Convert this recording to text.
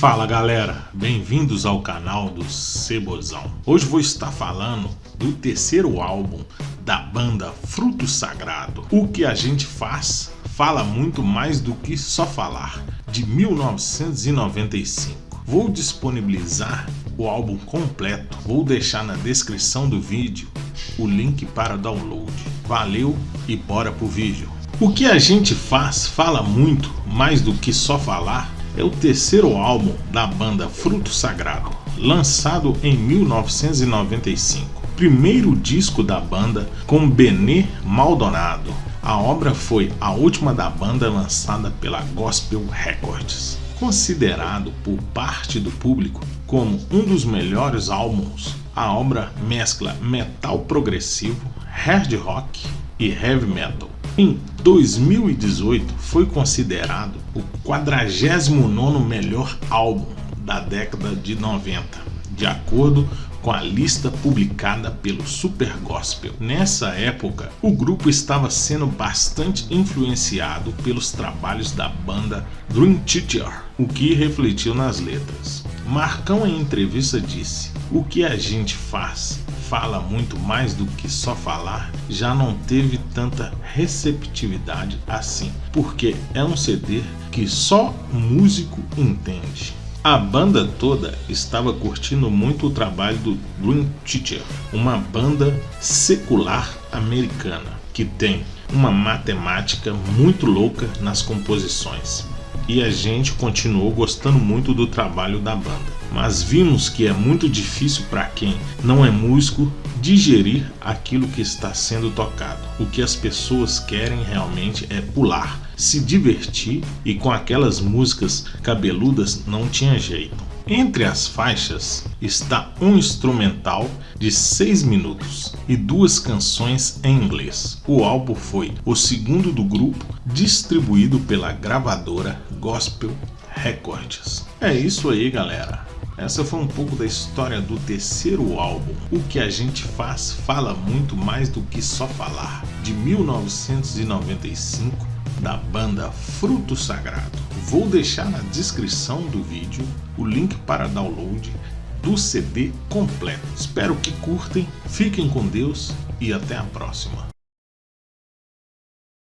Fala galera, bem-vindos ao canal do Cebozão. Hoje vou estar falando do terceiro álbum da banda Fruto Sagrado. O que a gente faz fala muito mais do que só falar, de 1995. Vou disponibilizar o álbum completo, vou deixar na descrição do vídeo o link para download. Valeu e bora pro vídeo. O que a gente faz fala muito mais do que só falar é o terceiro álbum da banda Fruto Sagrado, lançado em 1995. Primeiro disco da banda com Benê Maldonado. A obra foi a última da banda lançada pela Gospel Records. Considerado por parte do público como um dos melhores álbuns, a obra mescla metal progressivo, hard rock e heavy metal em 2018 foi considerado o 49º melhor álbum da década de 90, de acordo com a lista publicada pelo Super Gospel. Nessa época, o grupo estava sendo bastante influenciado pelos trabalhos da banda Dream Theater, o que refletiu nas letras. Marcão em entrevista disse: "O que a gente faz fala muito mais do que só falar, já não teve tanta receptividade assim, porque é um CD que só músico entende. A banda toda estava curtindo muito o trabalho do Dream Theater, uma banda secular americana que tem uma matemática muito louca nas composições. E a gente continuou gostando muito do trabalho da banda mas vimos que é muito difícil para quem não é músico digerir aquilo que está sendo tocado. O que as pessoas querem realmente é pular, se divertir e com aquelas músicas cabeludas não tinha jeito. Entre as faixas está um instrumental de 6 minutos e duas canções em inglês. O álbum foi o segundo do grupo, distribuído pela gravadora Gospel Records. É isso aí, galera. Essa foi um pouco da história do terceiro álbum. O que a gente faz fala muito mais do que só falar. De 1995, da banda Fruto Sagrado. Vou deixar na descrição do vídeo o link para download do CD completo. Espero que curtem, fiquem com Deus e até a próxima.